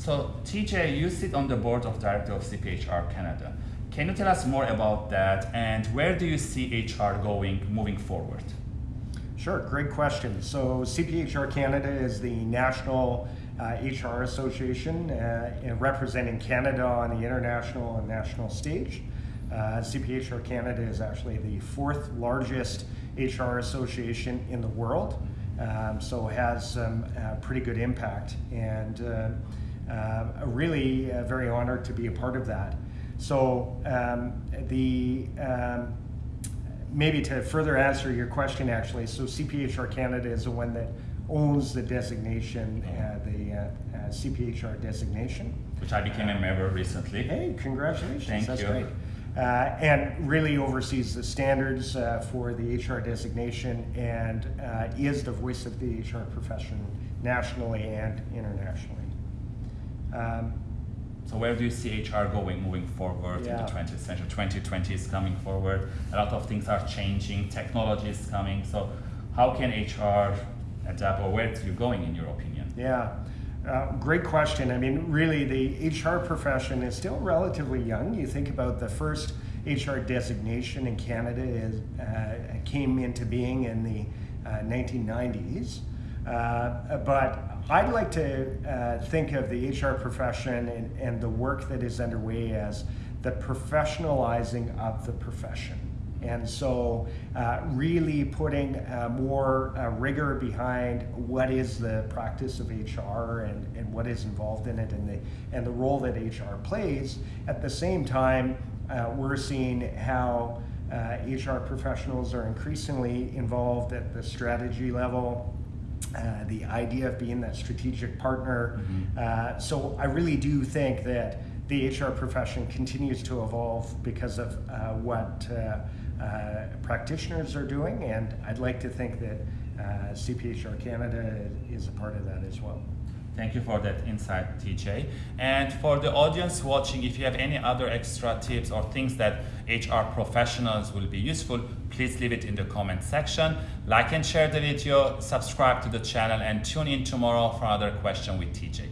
So TJ, you sit on the board of director of CPHR Canada. Can you tell us more about that and where do you see HR going moving forward? Sure, great question. So CPHR Canada is the national uh, HR association uh, representing Canada on the international and national stage. Uh, CPHR Canada is actually the fourth largest HR association in the world, um, so it has uh, pretty good impact and uh, really very honored to be a part of that. So um, the um, maybe to further answer your question actually, so CPHR Canada is the one that owns the designation, uh, the uh, uh, CPHR designation. Which I became a member recently. Hey, congratulations. Thank That's you. great. Uh, and really oversees the standards uh, for the HR designation and uh, is the voice of the HR profession nationally and internationally. Um, so where do you see HR going moving forward yeah. in the 20th century? 2020 is coming forward. A lot of things are changing. Technology is coming. So how can HR adapt or where are you going in your opinion? Yeah. Uh, great question. I mean, really, the HR profession is still relatively young. You think about the first HR designation in Canada is, uh, came into being in the uh, 1990s. Uh, but I'd like to uh, think of the HR profession and, and the work that is underway as the professionalizing of the profession. And so, uh, really putting uh, more uh, rigor behind what is the practice of HR and, and what is involved in it and the, and the role that HR plays. At the same time, uh, we're seeing how HR uh, professionals are increasingly involved at the strategy level, uh, the idea of being that strategic partner. Mm-hmm. Uh, so I really do think that the HR profession continues to evolve because of uh, what uh, uh, practitioners are doing, and I'd like to think that CPHR Canada is a part of that as well. Thank you for that insight, TJ. And for the audience watching, if you have any other extra tips or things that HR professionals will be useful, please leave it in the comment section. Like and share the video, subscribe to the channel, and tune in tomorrow for another question with TJ.